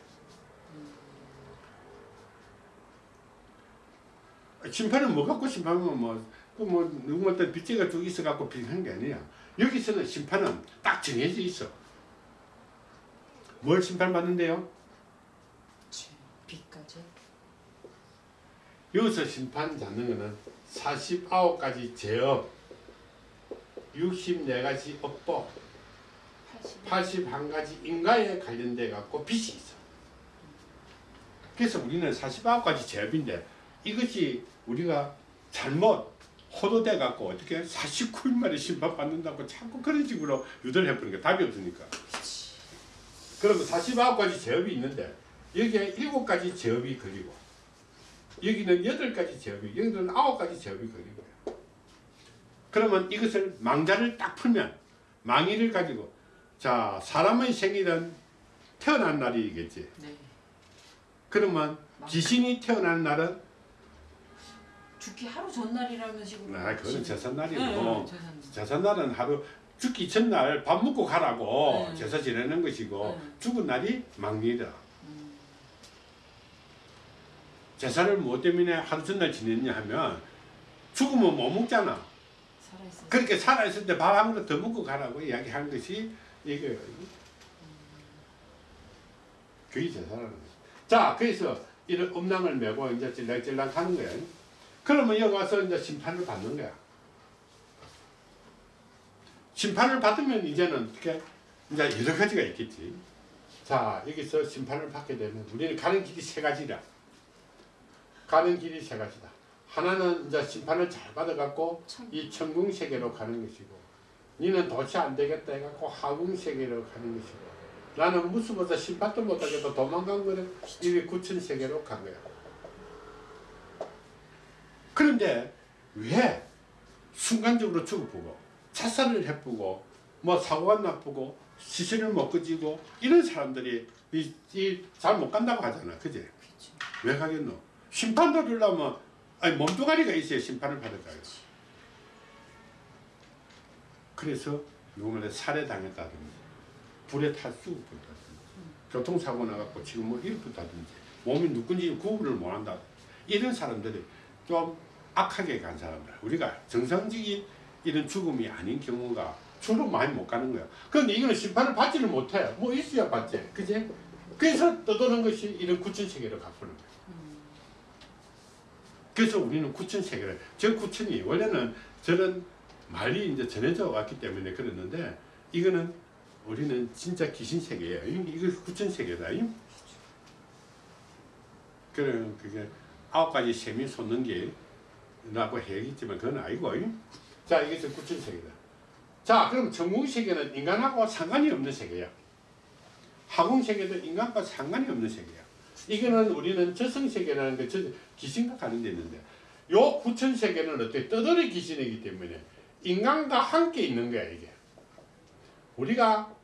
심판은 뭐 갖고 심판하면 뭐, 그뭐 누구한테 빚제가 쭉 있어 갖고 빚한 게 아니야. 여기서는 심판은 딱 정해져 있어. 뭘 심판받는데요? 죄, 빚까지. 여기서 심판 잡는 거는 49가지 제업, 64가지 업보, 80. 81가지 인가에 관련돼 갖고 빚이 있어. 그래서 우리는 49가지 제업인데 이것이 우리가 잘못 호도돼 갖고 어떻게 49일 만에 심판 받는다고 자꾸 그런 식으로 유도를 해버리니까 답이 없으니까. 그러면 49가지 제업이 있는데 여기에 7가지 제업이 걸리고 여기는 8가지 제업이 여기는 9가지 제업이 걸리고 그러면 이것을 망자를 딱 풀면 망의를 가지고 자 사람의 생일은 태어난 날이겠지 네. 그러면 귀신이 태어난 날은 죽기 하루 전날이라는 식으로. 아 그거는 제삿날이고 네, 네, 제삿날. 제삿날은 하루 죽기 전날 밥 먹고 가라고 네. 제사 지내는 것이고 네. 죽은 날이 망리다 음, 제사를 뭐 때문에 하루 전날 지냈냐 하면 죽으면 못 먹잖아. 그렇게 살아있을 때 밥 한 그릇 더 먹고 가라고 이야기한 것이 이거예요. 그게 제사라는 거죠. 자, 그래서 이런 음란을 메고 이제 찔랑찔랑 하는 거야. 그러면 여기 와서 이제 심판을 받는 거야. 심판을 받으면 이제는 어떻게 이제 여러 가지가 있겠지. 자, 여기서 심판을 받게 되면 우리는 가는 길이 세 가지라. 가는 길이 세 가지다. 하나는 이제 심판을 잘 받아갖고 참. 이 천궁 세계로 가는 것이고 니는 도대체 안 되겠다 해갖고 하궁 세계로 가는 것이고 나는 무수보다 심판도 못하겠다 도망간 거는 이게 구천 세계로 간 거야 그런데 왜 순간적으로 죽어보고 자살을 해보고 뭐 사고가 나쁘고 시신을 못 끄지고 이런 사람들이 잘못 간다고 하잖아 그지? 왜 가겠노? 심판 받으려면 아니 몸뚱아리가 있어야 심판을 받을 거예요. 그래서 요번에 살해당했다든지 불에 타 죽었다든지 교통사고 나갖고 지금 뭐 이렇다든지 몸이 누군지 구분을 못한다 이런 사람들이 좀 악하게 간 사람들 우리가 정상적인 이런 죽음이 아닌 경우가 주로 많이 못 가는 거야. 그런데 이거는 심판을 받지를 못해. 뭐 있어야 받지. 그지? 그래서 떠도는 것이 이런 구천세계로 가푸는 거야. 음, 그래서 우리는 구천 세계를 저 구천이 원래는 저런 말이 이제 전해져 왔기 때문에 그랬는데 이거는 우리는 진짜 귀신 세계예요. 이- 이거 구천 세계다. 이. 그런 그게 아홉 가지 셈이 솟는 게라고 해야겠지만 그건 아니고. 이. 자 이게 저 구천 세계다. 자 그럼 천궁 세계는 인간하고 상관이 없는 세계야. 하궁 세계도 인간과 상관이 없는 세계야. 이거는 우리는 저승세계라는 게 저, 귀신과 관련돼 있는데 요 구천세계는 어떻게 떠돌이 귀신이기 때문에 인간과 함께 있는 거야 이게. 우리가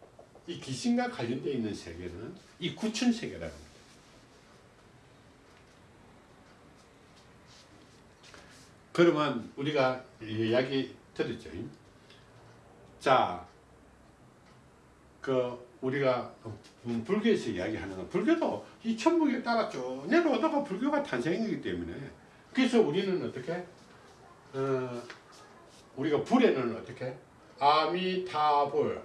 이 귀신과 관련돼 있는 세계는 이 구천세계라는 거야. 그러면 우리가 이야기 들었죠. 자, 그 우리가 음, 불교에서 이야기하는 건 불교도 이 천북에 따라 쭉 내려오다가 불교가 탄생이기 때문에 그래서 우리는 어떻게 어, 우리가 불에는 어떻게 아미타불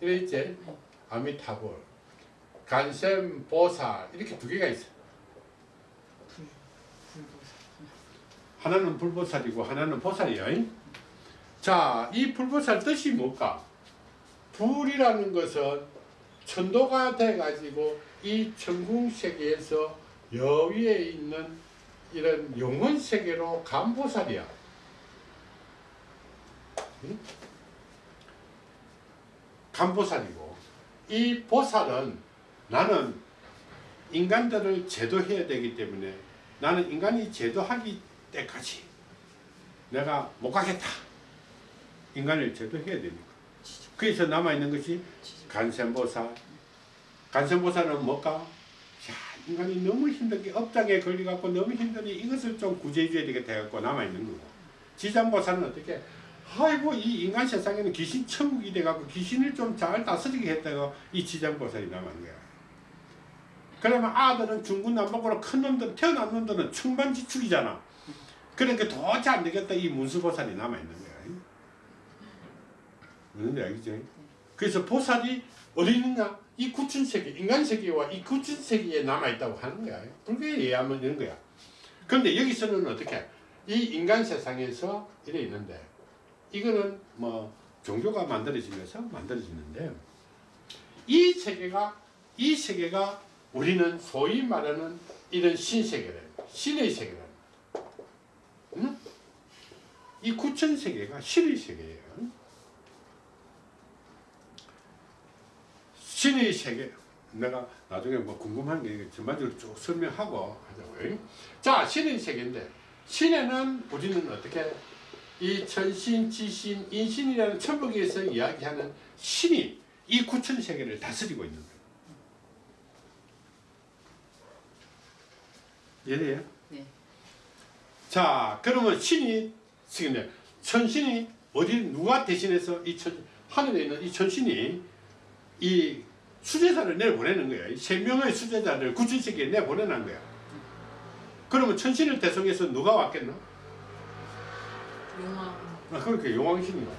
이래 있지 아미타불 간샘, 보살 이렇게 두 개가 불보살. 하나는 불보살이고 하나는 보살이야. 자, 이 불보살 뜻이 뭘까? 불이라는 것은 천도가 돼가지고 이 천궁 세계에서 여위에 있는 이런 영혼 세계로 간 보살이야. 응? 간 보살이고 이 보살은 나는 인간들을 제도해야 되기 때문에 나는 인간이 제도하기 때까지 내가 못 가겠다. 인간을 제도해야 되니까. 그래서 남아있는 것이 간센보살. 간센보살은 뭘까? 야, 인간이 너무 힘들게 업장에 걸려갖고 너무 힘드니 이것을 좀 구제해줘야 되겠다 해갖고 남아있는 거고. 지장보살은 어떻게? 아이고 이 인간 세상에는 귀신 천국이 돼갖고 귀신을 좀 잘 다스리게 했다고 이 지장보살이 남은 거야. 그러면 아들은 중군남복으로 큰 놈들 태어난 놈들은 충만지축이잖아. 그러니까 도저히 안 되겠다 이 문수보살이 남아있는 거야. 무슨 알겠죠? 그래서 보살이 어디 있느냐? 이 구춘세계, 인간 세계와 이 구춘세계에 남아있다고 하는 거야. 불교에 의하면 이런 거야. 그런데 여기서는 어떻게? 이 인간 세상에서 이래 있는데 이거는 뭐 종교가 만들어지면서 만들어지는데 이 세계가 이 세계가 우리는 소위 말하는 이런 신세계래. 신의 세계라. 응? 이 구천 세계가 신의 세계예요. 신의 세계. 내가 나중에 뭐 궁금한 게 전반적으로 쭉 설명하고 하자고요. 자, 신의 세계인데 신에는 우리는 어떻게 이 천신, 지신, 인신이라는 천국에서 이야기하는 신이 이 구천 세계를 다스리고 있는 거예요. 이해돼요? 네. 자, 그러면 신이 지금 천신이 어디 누가 대신해서 이 천, 하늘에 있는 이 천신이 이 수제자를 내보내는 거야. 이세 명의 수제자를 구천세계에 내보내는 거야. 그러면 천신을 대성해서 누가 왔겠나? 용왕. 아, 그러니까 용왕신이 와.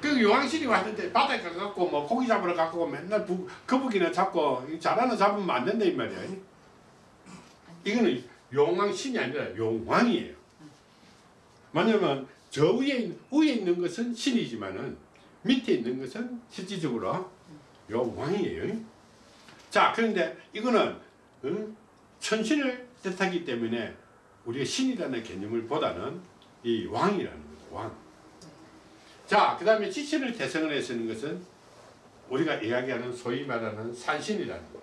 그 용왕신이 왔는데 바다에 가갖고 뭐 고기 잡으러 가고 맨날 부, 거북이나 잡고 잘하는 잡으면 안 된다 이 말이야. 이거는 용왕신이 아니라 용왕이에요. 왜냐면 저 위에 있- 위에 있는 것은 신이지만은 밑에 있는 것은 실질적으로 용왕이에요. 자 그런데 이거는 어? 천신을 뜻하기 때문에 우리가 신이라는 개념을 보다는 이 왕이라는 거죠. 왕. 자, 그 다음에 지신을 대성을 해서는 것은 우리가 이야기하는 소위 말하는 산신이라는 거.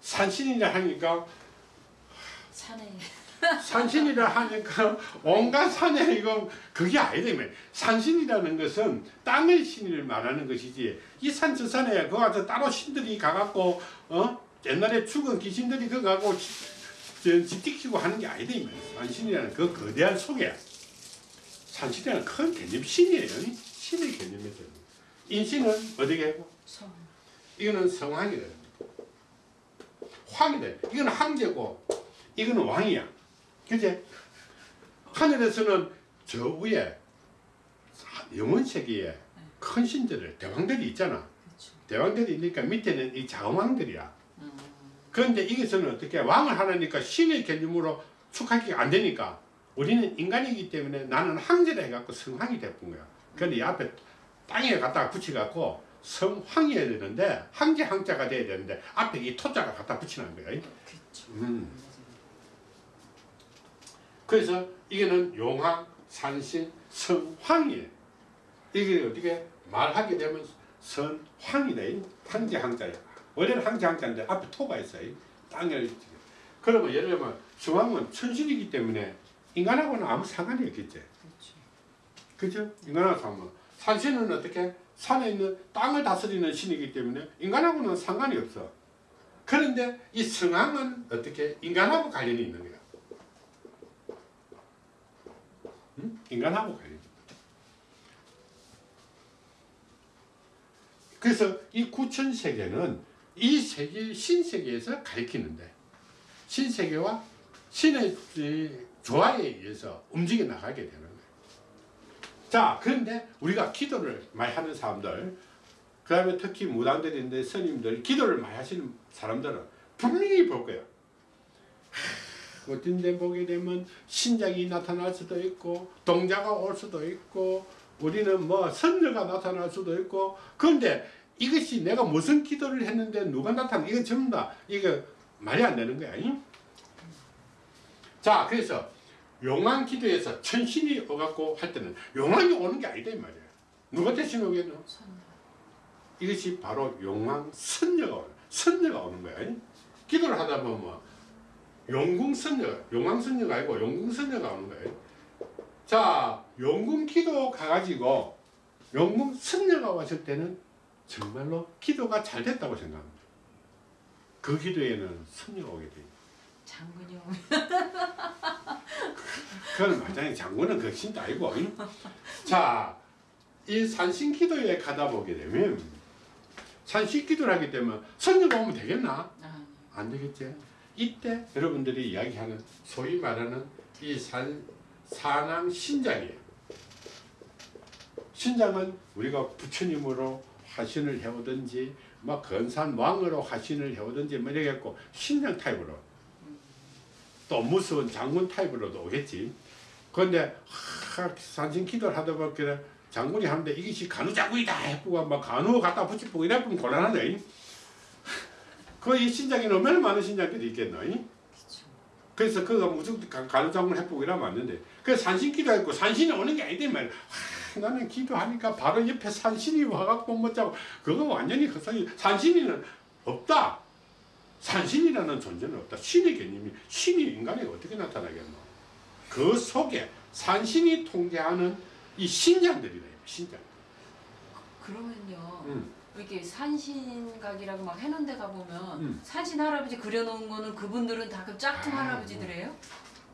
산신이라 하니까 산에 산신이라 하니까 온갖 산에 이거 그게 아니라며 산신이라는 것은 땅의 신을 말하는 것이지 이 산 저 산에 그 가서 따로 신들이 가갖고 어 옛날에 죽은 귀신들이 그 가고 집지키고 하는 게 말이야 산신이라는 그 거대한 속에 산신이라는 큰 개념 신이에요 신의 개념이죠 인신은 어디게 하고 성. 이거는 성왕이래. 황이래. 이거는 황제고, 이거는 왕이야. 그제? 하늘에서는 저 위에 영원 세계에 큰 신들을 대왕들이 있잖아. 그렇죠. 대왕들이 있으니까 밑에는 이 자왕들이야. 음. 그런데 이것은 어떻게 왕을 하나니까 신의 개념으로 축하기가 안 되니까 우리는 인간이기 때문에 나는 황제라 해갖고 성황이 돼본 거야. 그런데 이 앞에 땅에 갖다가 붙여갖고 성황이 해야 되는데 황제 황자가 돼야 되는데 앞에 이 토자가 갖다 붙이는 거야. 그렇죠. 음. 그래서 이게는 용왕, 산신, 성황이에요. 이게 어떻게 말하게 되면 선황이네. 황제 황자야. 원래는 황제 황자인데 앞에 토가 있어요. 땅을. 그러면 예를 들면 성황은 천신이기 때문에 인간하고는 아무 상관이 없겠지. 그죠? 인간하고 상관. 산신은 어떻게? 산에 있는 땅을 다스리는 신이기 때문에 인간하고는 상관이 없어. 그런데 이 성황은 어떻게? 인간하고 관련이 있는 거야. 응? 인간하고 관련이. 그래서 이 구천 세계는 이 세계 신세계에서 가리키는데 신세계와 신의 이 조화에 의해서 움직여 나가게 되는 거예요. 자 그런데 우리가 기도를 많이 하는 사람들 그 다음에 특히 무당들인데 스님들 기도를 많이 하시는 사람들은 분명히 볼 하, 어떤 데 보게 되면 신장이 나타날 수도 있고 동자가 올 수도 있고 우리는 뭐 선녀가 나타날 수도 있고 그런데 이것이 내가 무슨 기도를 했는데 누가 나타나 이거 전부 다 이거 말이 안 되는 거야 잉? 자 그래서 용왕 기도에서 천신이 오갖고 할 때는 용왕이 오는 게 아니다 이 말이야 누가 대신 오겠노? 선녀. 이것이 바로 용왕 선녀가 오는 선녀가 오는 거야 잉? 기도를 하다 보면 뭐 용궁 선녀 용왕 선녀가 아니고 용궁 선녀가 오는 잉? 자 용궁 기도 가가지고 용궁 선녀가 왔을 때는 정말로 기도가 잘 됐다고 생각합니다 그 기도에는 선녀가 오게 돼요 장군이 오면 그건 마장의 장군은 그 신도 아니고 잉? 자, 이 산신 기도에 가다 보게 되면 산신 기도를 하게 되면 선녀가 오면 되겠나? 아, 안 되겠지. 이때 여러분들이 이야기하는 소위 말하는 이 산, 산왕 신장이에요. 신장은 우리가 부처님으로 화신을 해오든지 뭐 건산 왕으로 화신을 해오든지 뭐 이러겠고 신장 타입으로 또 무서운 장군 타입으로도 오겠지. 그런데 하, 산신 기도를 하다 보니까 장군이 하는데 이것이 간우장군이다 해보고 막 간우 갖다 붙이고 이래보면 곤란하네. 그이 신장이 얼마나 많은 신장들이 있겠노? 그쵸. 그래서 그가 무조건 가- 간우장군 해보고 이러면 안 되는데 그래서 산신 기도했고 산신이 오는 게 아니단 말이야. 하, 나는 기도하니까 바로 옆에 산신이 와갖고 못 자고 그거 완전히 헛소리 산신이는 없다. 산신이라는 존재는 없다. 신의 개념이 신이 인간에 어떻게 나타나겠노? 그 속에 산신이 통제하는 이 신장들이다. 신장. 그러면요. 음. 이렇게 산신각이라고 막 해놓은 데 가보면 음. 산신 할아버지 그려놓은 거는 그분들은 다 그 짝퉁 아, 할아버지들이에요?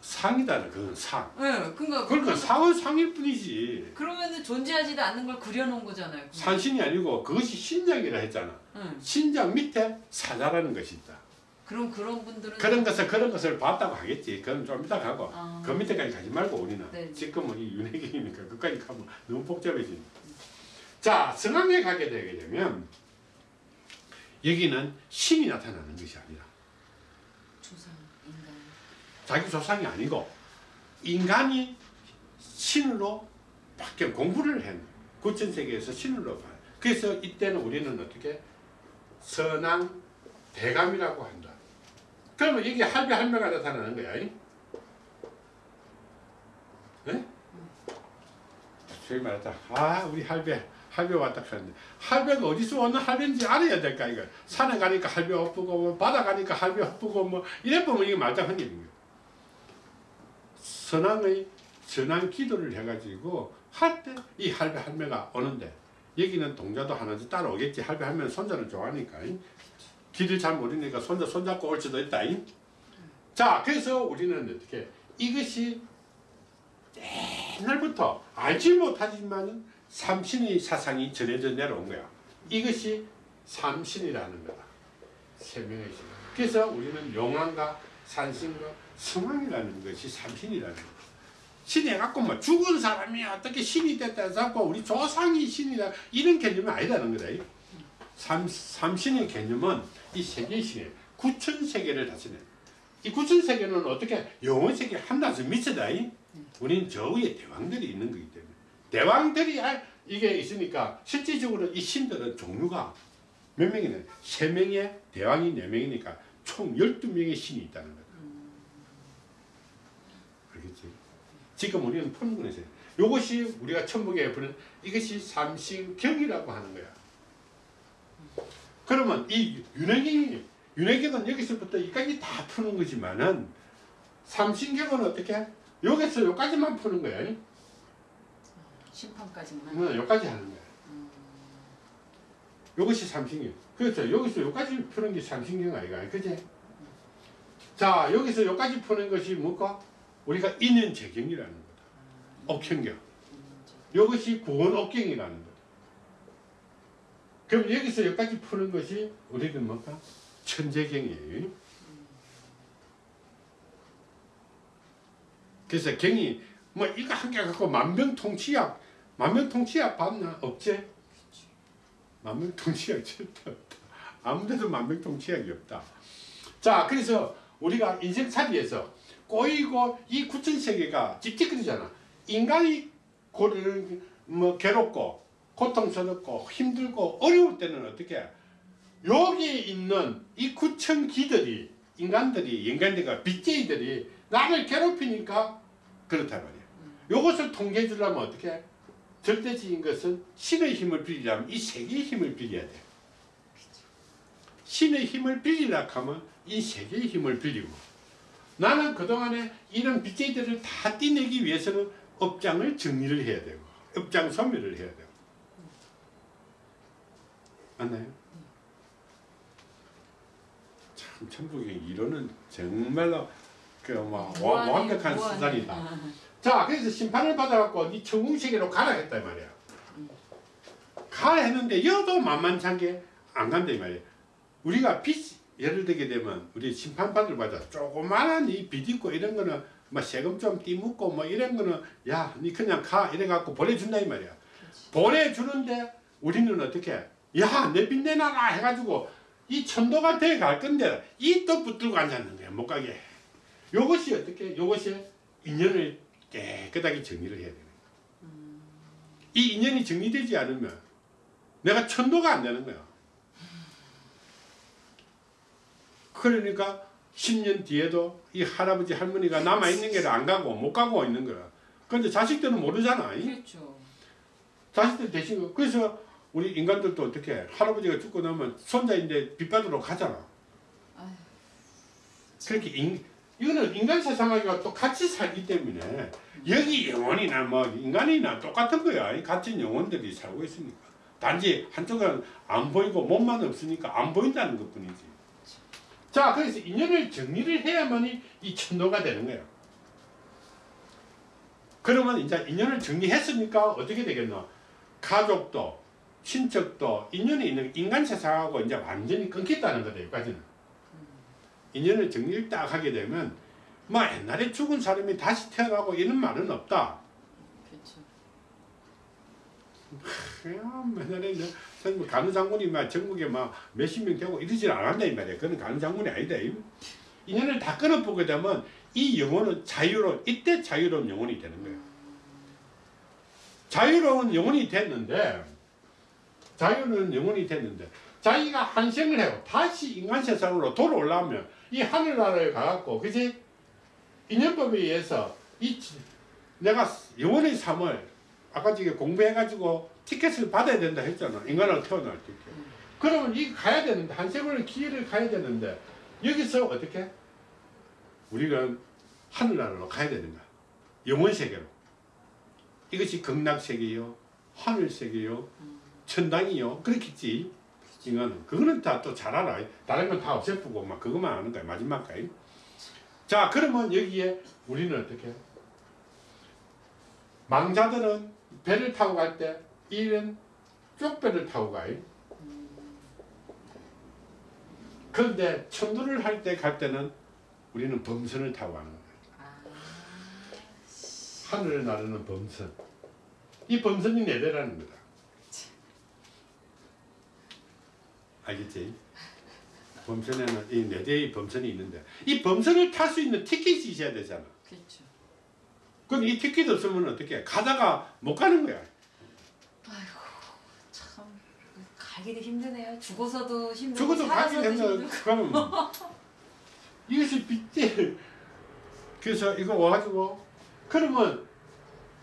상이다. 그건 상. 네, 그러니까 그러니까 상은 상일 뿐이지. 그러면은 존재하지도 않는 걸 그려놓은 거잖아요. 산신이 아니고 그것이 신장이라 했잖아. 응. 신장 밑에 사자라는 것이 있다. 그럼 그런 분들은 그런 것을 그런 것을 봤다고 하겠지. 그건 좀 이따 가고 아. 그 밑에까지 가지 말고 우리는 네. 지금은 이 윤회기니까 그까지 가면 너무 복잡해지. 자 성황에 가게 되게 되면 여기는 신이 나타나는 것이 아니라 조상 인간. 자기 조상이 아니고 인간이 신으로 바뀌어 공부를 한 구천 세계에서 신으로 봐. 그래서 이때는 우리는 어떻게 선왕 대감이라고 한다. 그러면 이게 할배 할매가 나타나는 거야. 이? 네? 소위 말하자 아 우리 할배 할배 왔다 하는데 할배가 어디서 오는 할배인지 알아야 될까 이거? 산에 가니까 할배 엎고 뭐 바다 가니까 할배 엎고 뭐 이래 보면 이게 일인 거예요. 선왕의 선왕 기도를 해가지고 할 때 이 할배 할매가 오는데 여기는 동자도 하나씩 따라오겠지. 할배 할매는 손자를 좋아하니까. 길을 잘 모르니까 손자 손잡고 올 수도 있다. 자 그래서 우리는 어떻게 이것이 옛날부터 알지 못하지만은 삼신의 사상이 전해져 내려온 거야 이것이 삼신이라는 거다 세 명의 신 그래서 우리는 용왕과 산신과 성왕이라는 것이 삼신이라는 거야 신이 해갖고 뭐 죽은 사람이 어떻게 신이 됐다 해서 우리 조상이 신이다 이런 개념이 아니라는 거다. 이. 삼, 삼신의 개념은 이 세계의 신이에요. 구천 세계를 다스리는. 이 구천 세계는 어떻게 영원 세계 한나서 미쳐다. 이. 우리는 저 위에 대왕들이 있는 거기 때문에 대왕들이 할- 이게 있으니까 실질적으로 이 신들은 종류가 몇 명이네? 세 명의 대왕이 네 명이니까 총 열두 명의 신이 있다는 거다. 알겠지? 지금 우리는 푸는 거에서 이것이 우리가 천북에 부는 이것이 삼신경이라고 하는 거야. 그러면 이 윤회경이 윤회경은 여기서부터 여기까지 다 푸는 거지만은 삼신경은 어떻게? 여기서 여기까지만 푸는 거야. 심판까지만. 응, 여기까지 하는 거야. 이것이 삼신경. 그렇죠. 여기서 여기까지 푸는 게 삼신경 아이가, 그지? 자, 여기서 여기까지 푸는 것이 뭘까? 우리가 인연 재경이라는 거다. 억현경. 이것이 구원억경이라는 거다. 그럼 여기서 여기까지 푸는 것이 우리는 뭘까? 천재경이에요. 그래서 경이 뭐 이거 한 개 갖고 만병통치약 만병통치약 봤나? 없지? 만병통치약 절대 없다. 아무데도 만병통치약이 없다. 자, 그래서 우리가 인생살이에서 꼬이고 이 구천세계가 찝찝거리잖아. 인간이 고를 뭐 괴롭고 고통스럽고 힘들고 어려울 때는 어떻게 여기 있는 이 구천기들이 인간들이 인간들과 빚쟁이들이 나를 괴롭히니까 그렇단 말이야. 요것을 통제해 주려면 어떻게 해? 절대적인 것은 신의 힘을 빌리려면 이 세계의 힘을 빌려야 돼. 신의 힘을 빌리려 하면 이 세계의 힘을 빌리고 나는 그동안에 이런 빚쟁이들을 다 떼내기 위해서는 업장을 정리를 해야 되고 업장 소멸을 해야 되고 맞나요? 참 천북의 이론은 정말로 그뭐 완벽한. 수단이다. 자, 그래서 심판을 받아갖고 네 천궁세계로 가라 했다 이 말이야. 가 했는데 여도 만만찮게 안 간다 이 말이야. 우리가 빚 예를 들게 되면 우리 심판받을 받아 조그마한 이빚 있고 이런 거는 뭐 세금 좀 띠묻고 뭐 이런 거는 야, 니 그냥 가 이래 갖고 보내준다 이 말이야. 보내주는데 우리는 어떻게? 야, 내 빚 내놔라 해가지고 이 천도가 돼 갈 건데 이 또 붙들고 앉았는 거야 못 가게. 요것이 어떻게? 요것이 인연을 깨끗하게 정리를 해야 되는 거야. 이 인연이 정리되지 않으면 내가 천도가 안 되는 거야. 그러니까 10년 뒤에도 이 할아버지 할머니가 남아 있는 게를 안 가고 못 가고 있는 거야. 그런데 자식들은 모르잖아. 이? 그렇죠. 자식들 대신 거. 그래서 우리 인간들도 어떻게 해? 할아버지가 죽고 나면 손자인데 빚받으러 가잖아. 아휴, 그렇게 인, 이거는 인간 세상하기가 또 같이 살기 때문에 여기 영혼이나 뭐 인간이나 똑같은 거야. 이 같은 영혼들이 살고 있으니까. 단지 한쪽은 안 보이고 몸만 없으니까 안 보인다는 것 뿐이지. 자, 그래서 인연을 정리를 해야만이 이 천도가 되는 거야. 그러면 이제 인연을 정리했으니까 어떻게 되겠노? 가족도, 친척도 인연이 있는 인간 세상하고 이제 완전히 끊겠다는 거다, 여기까지는. 인연을 정리를 딱 하게 되면 뭐 옛날에 죽은 사람이 다시 태어나고 이런 말은 없다. 그렇죠. 옛날에 간우 장군이 막 전국에 막 몇십 명 되고 이러질 않았다 이 말이야. 그건 간우 장군이 아니다. 이. 인연을 다 끊어보게 되면 이 영혼은 자유로운 이때 자유로운 영혼이 되는 거예요. 자유로운 영혼이 됐는데 자유로운 영혼이 됐는데 자기가 한생을 해요. 다시 인간 세상으로 돌아올라면 이 하늘나라에 가갖고 그지 인연법에 의해서 이 지- 내가 영혼의 삶을 아까 저기 공부해가지고 티켓을 받아야 된다 했잖아. 인간으로 태어날 때. 그러면 이 가야 되는데 한 세월의 기회를 가야 되는데 여기서 어떻게 우리가 하늘나라로 가야 되는 거야. 영원 세계로. 이것이 극락 세계요, 하늘 세계요, 천당이요. 그렇겠지. 인간은 그거는 다 또 잘 알아. 다른 건 다 없애쁘고 막 그것만 아는 거야 마지막까지. 자 그러면 여기에 우리는 어떻게? 해? 망자들은 배를 타고 갈때 이런 쪽배를 타고 가요. 그런데 천도를 할 때 갈 때는 우리는 범선을 타고 가는 거예요. 아, 하늘을 나르는 범선. 이 범선이 내대라는 거다. 알겠지? 범선에는 이 네 대의 범선이 있는데 이 범선을 탈 수 있는 티켓이 있어야 되잖아. 그렇죠. 그럼 이 티켓 없으면 어떻게? 해? 가다가 못 가는 거야. 참 가기도 힘드네요. 죽어서도 힘들고 죽어도 되면 힘들고. 그러면 이것이 빚제. 그래서 이거 와가지고 그러면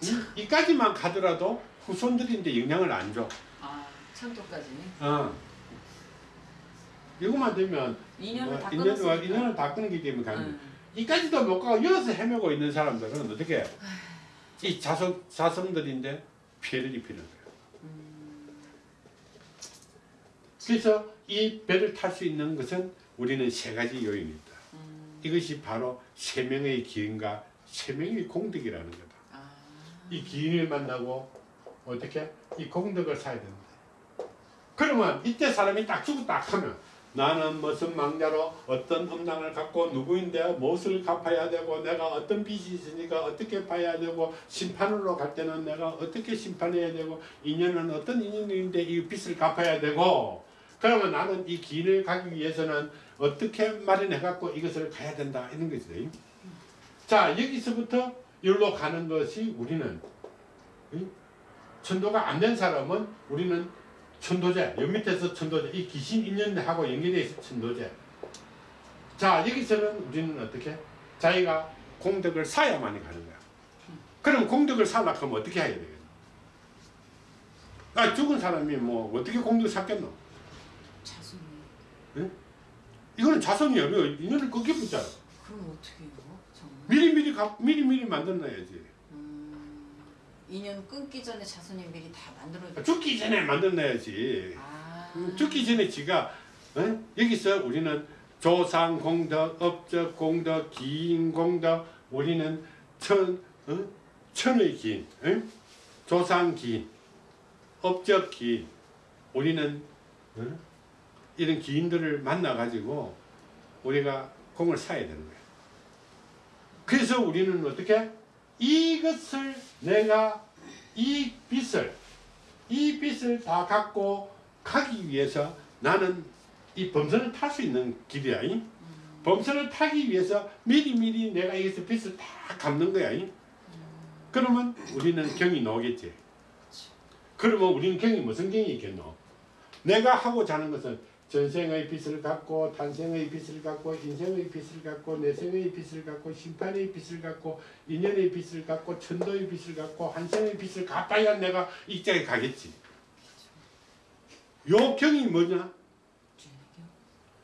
이, 이까지만 가더라도 후손들인데 영향을 안 줘. 아 천도까지. 어. 이거만 되면 인연을 뭐다 인연, 끊었으니까. 인연을 다 끊기 때문에 가는 거야. 응. 이까지도 못 가고 여기서 헤매고 있는 사람들은 어떻게 이 자성 자성들인데 피해를 입히는 거예요. 그래서 이 배를 탈 수 있는 것은 우리는 세 가지 요인이 있다. 음, 이것이 바로 세 명의 기인과 세 명의 공덕이라는 거다. 아, 이 기인을 만나고 어떻게 이 공덕을 사야 된다. 그러면 이때 사람이 딱 죽었다 하면 나는 무슨 망자로 어떤 음란을 갖고 누구인데 무엇을 갚아야 되고 내가 어떤 빚이 있으니까 어떻게 봐야 되고 심판으로 갈 때는 내가 어떻게 심판해야 되고 인연은 어떤 인연인데 이 빚을 갚아야 되고 그러면 나는 이 길을 가기 위해서는 어떻게 마련해 갖고 이것을 가야 된다 이런 거지. 자 여기서부터 여기로 가는 것이 우리는 응? 천도가 안 된 사람은 우리는 천도제, 여 밑에서 천도제, 이 귀신 인연하고 연결되어 있어 천도제. 자 여기서는 우리는 어떻게? 자기가 공덕을 쌓아야만이 가는 거야. 그럼 공덕을 쌓으려면 하면 어떻게 해야 되겠노? 아 죽은 사람이 뭐 어떻게 공덕을 쌓겠노? 자손이. 이거는 자손이 어려 인연을 끊겨 붙잖아. 그럼 어떻게 해요? 정말. 미리 미리 가, 미리 미리 만들어놔야지. 음, 인연 끊기 전에 자손이 미리 다 만들어. 죽기 전에 만들어놔야지. 아. 음, 죽기 전에 지가 어? 여기서 우리는 조상 공덕, 업적 공덕, 기인 공덕, 우리는 천 어? 천의 기인, 어? 조상 기인, 업적 기인, 우리는 어? 이런 기인들을 만나 가지고 우리가 공을 쌓아야 되는 거야. 그래서 우리는 어떻게 이것을 내가 이 빚을 이 빚을 다 갖고 가기 위해서 나는 이 범선을 탈 수 있는 길이야. 이? 범선을 타기 위해서 미리미리 내가 여기서 빚을 다 갚는 거야. 이? 그러면 우리는 경이 나오겠지. 그러면 우리는 경이 무슨 경이 있겠노? 내가 하고자 하는 것은 전생의 빚을 갖고 탄생의 빚을 갖고 인생의 빚을 갖고 내생의 빚을 갖고 심판의 빚을 갖고 인연의 빚을 갖고 천도의 빚을 갖고 한생의 빚을 갚아야 내가 입장에 가겠지. 요 경이 뭐냐?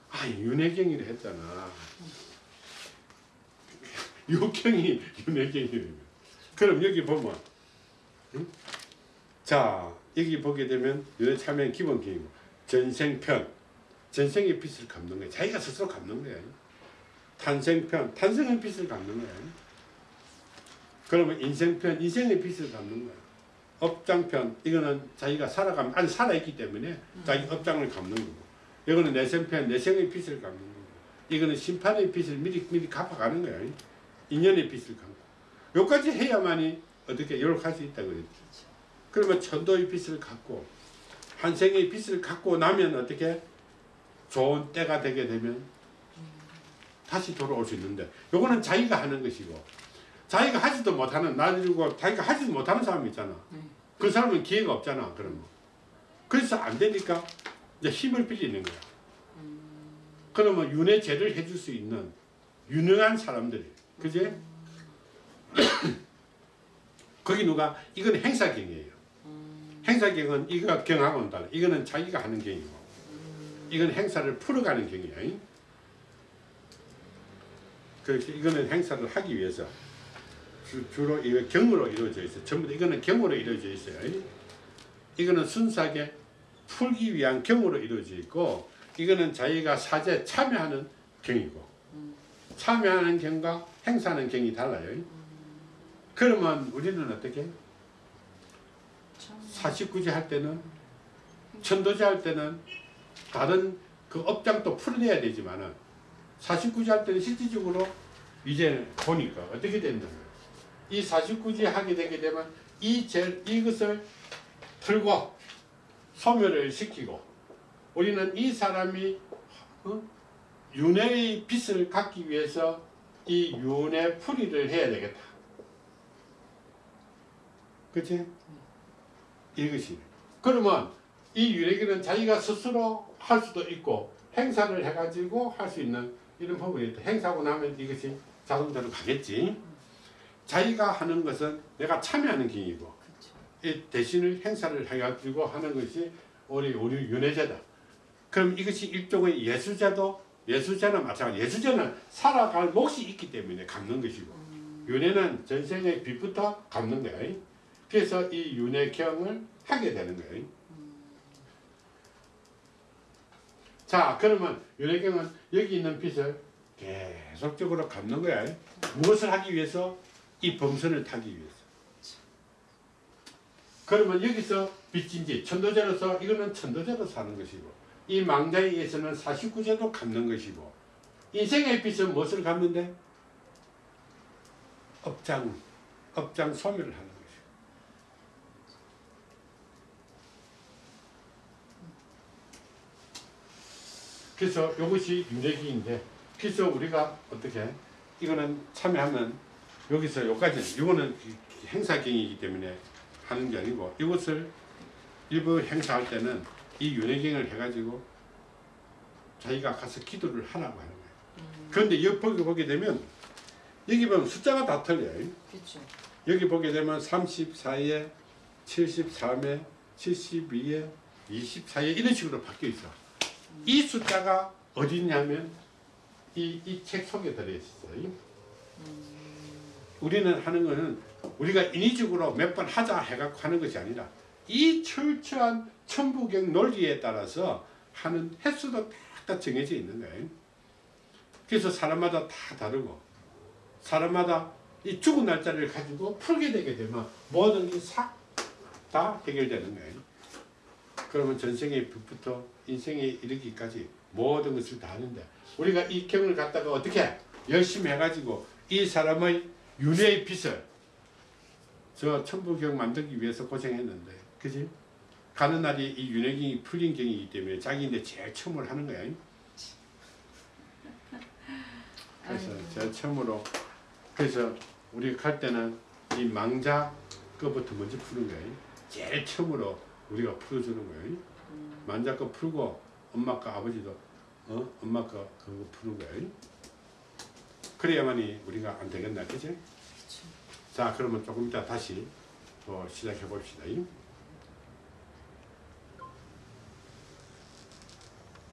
아 윤회경이라 했잖아. 요 경이 윤회경이래. 그럼 여기 보면, 응? 자 여기 보게 되면 윤회 참여는 기본 경이고 전생편, 전생의 빚을 갚는 거야. 자기가 스스로 갚는 거야. 탄생편, 탄생의 빚을 갚는 거야. 그러면 인생편, 인생의 빚을 갚는 거야. 업장편, 이거는 자기가 살아가면, 아니 살아있기 때문에 자기 업장을 갚는 거고. 이거는 내생편, 내생의 빚을 갚는 거고. 이거는 심판의 빚을 미리 미리 갚아가는 거야. 인연의 빚을 갚고. 여기까지 해야만이 어떻게 요렇게 할수 있다 그랬지. 그러면 천도의 빚을 갚고 한생의 빚을 갖고 나면 어떻게 좋은 때가 되게 되면 다시 돌아올 수 있는데 요거는 자기가 하는 것이고 자기가 하지도 못하는 나주고 자기가 하지도 못하는 사람이 있잖아. 네. 그 사람은 기회가 없잖아. 그러면 그래서 안 되니까 이제 힘을 빌리는 거야. 그러면 윤회제를 해줄 수 있는 유능한 사람들이 그지? 거기 누가 이건 행사경이에요. 행사경은 이거 경하고는 달라. 이거는 자기가 하는 경이고 이건 행사를 풀어가는 경이야. 그래서 이거는 행사를 하기 위해서 주, 주로 이거 경으로 이루어져 있어. 전부 다 이거는 경으로 이루어져 있어요. 이거는 순수하게 풀기 위한 경으로 이루어져 있고 이거는 자기가 사제 참여하는 경이고 참여하는 경과 행사하는 경이 달라요. 그러면 우리는 어떻게? 사십구제 할 때는 천도제 할 때는 다른 그 업장도 풀어내야 되지만은 사십구제 할 때는 실질적으로 이제 보니까 어떻게 거예요. 이 사십구제 하게 되게 되면 이 제, 이것을 풀고 소멸을 시키고 우리는 이 사람이 어? 윤회의 빚을 갚기 위해서 이 윤회 풀이를 해야 되겠다. 그치? 이것이. 그러면 이 윤회기는 자기가 스스로 할 수도 있고 행사를 해가지고 할 수 있는 이런 부분이 있다. 행사하고 나면 이것이 자동차로 가겠지. 자기가 하는 것은 내가 참여하는 경이고 이 대신을 행사를 해가지고 하는 것이 우리 우리 윤회제다. 그럼 이것이 일종의 예수제도 예수제는 마찬가지. 예수제는 살아갈 몫이 있기 때문에 갚는 것이고 윤회는 전생의 빚부터 갚는 거야. 그래서 이 윤회경을 하게 되는 거예요. 자, 그러면 윤회경은 여기 있는 빚을 계속적으로 갚는 거야. 무엇을 하기 위해서? 이 범선을 타기 위해서. 그러면 여기서 빚진지 천도제로서 이거는 천도제로 사는 것이고 이 망자에 의해서는 49제도 갚는 것이고 인생의 빚은 무엇을 갚는데? 업장, 업장 소멸을 하는 것이고 그래서 이것이 윤회기인데 그래서 우리가 어떻게 이거는 참여하면 여기서 여기까지 이거는 행사경이기 때문에 하는 게 아니고 이것을 일부 행사할 때는 이 윤회경을 해가지고 자기가 가서 기도를 하라고 하는 거예요. 그런데 여기 보게 되면 여기 보면 숫자가 다 틀려요. 그렇죠. 여기 보게 되면 34에 73에 72에 24에 이런 식으로 바뀌어 있어. 이 숫자가 어디 있냐면 이 이 책 속에 들어 있어요. 우리는 하는 거는 우리가 인위적으로 몇 번 하자 해갖고 하는 것이 아니라 이 철저한 천부경 논리에 따라서 하는 횟수도 딱 정해져 있는 거예요. 그래서 사람마다 다 다르고 사람마다 이 죽은 날짜를 가지고 풀게 되게 되면 모든 게 싹 다 해결되는 거예요. 그러면 전생의 빚부터 인생에 이르기까지 모든 것을 다 하는데 우리가 이 경을 갖다가 어떻게 열심히 해가지고 이 사람의 윤회의 빚을 저 천부경 만들기 위해서 고생했는데 그지? 가는 날이 이 윤회경이 풀린 경이기 때문에 자기인데 제일 처음으로 하는 거야. 그래서. 제일 처음으로 그래서 우리가 갈 때는 이 망자 거부터 먼저 푸는 거예요. 제일 처음으로 우리가 풀어주는 거예요. 망자 거 풀고 엄마 거 아버지도 어 엄마 거 그거 푸는 거예요. 그래야만이 우리가 안 되겠나 그지? 자 그러면 조금 이따 다시 또 시작해 봅시다.